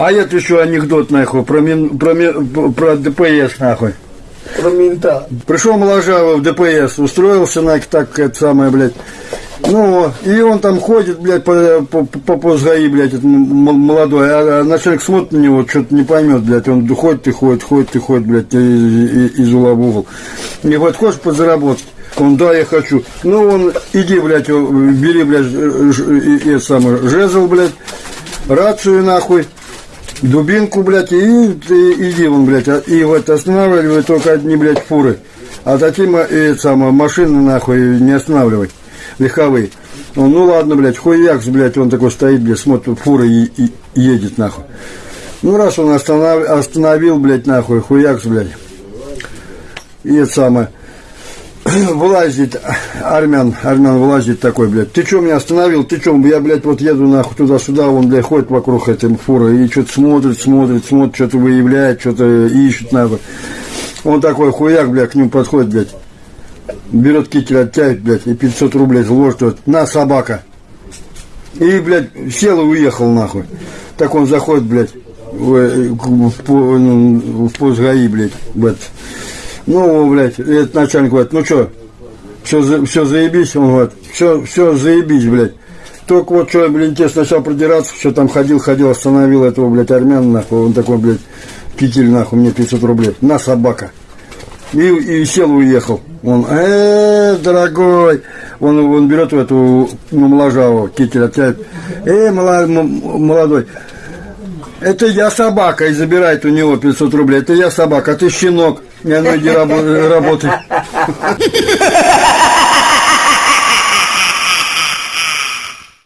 А это еще анекдот, нахуй, про, мин, про, ми- про ДПС, нахуй. Про мента. Пришел Моложава в ДПС, устроился на так, это самое, блядь. Ну, и он там ходит, блядь, по, по, по, по блядь, этот молодой, а, а начальник смотрит на него, что-то не поймет, блядь, он ходит и ходит, ходит и ходит, блядь, и- и- из угла в угол. И говорит, хочешь подзаработать? Он, да, я хочу. Ну, он, иди, блядь, о, бери, блядь, это самое, жезл, блядь, рацию, нахуй, дубинку, блядь, и, ты иди вон, блядь, а- и вот останавливай только одни, блядь, фуры. А ма- и, это самое, машины, нахуй, не останавливай, легковые. Он, ну ладно, блядь, хуякс, блядь, он такой стоит, блядь, смотрит, фура и, и едет, нахуй. Ну, раз он останов, остановил, блядь, нахуй, хуякс, блядь. И это самое, вылазит армян, армян вылазит такой, блядь, ты что меня остановил, ты что, я, блядь, вот еду нахуй туда-сюда, он, блядь, ходит вокруг этой фуры и что-то смотрит, смотрит, смотрит, что-то выявляет, что-то ищет, нахуй. Он такой хуяк, блядь, к нему подходит, блядь, берет китель, оттягивает, блядь, и 500 рублей вложит, вот, на, собака. И, блядь, сел и уехал, нахуй. Так он заходит, блядь, в, э, в, по- ну, в ПОСГАИ, блядь, в этот. Ну, блядь, этот начальник говорит, ну что, все, за- все заебись, он говорит, все, все заебись, блядь. Только вот что, блин, тебе сначала продираться, что там ходил, ходил, остановил этого, блядь, армяна, нахуй, он такой, блядь, китель, нахуй, мне 500 рублей, на, собака. И, и сел, уехал. Он, э, дорогой, он, он берет эту ну, моложаву, китель оттягивает, э, молодой, это я собака, и забирает у него 500 рублей. Это я собака, а ты щенок. Не, ну иди рабо- работай.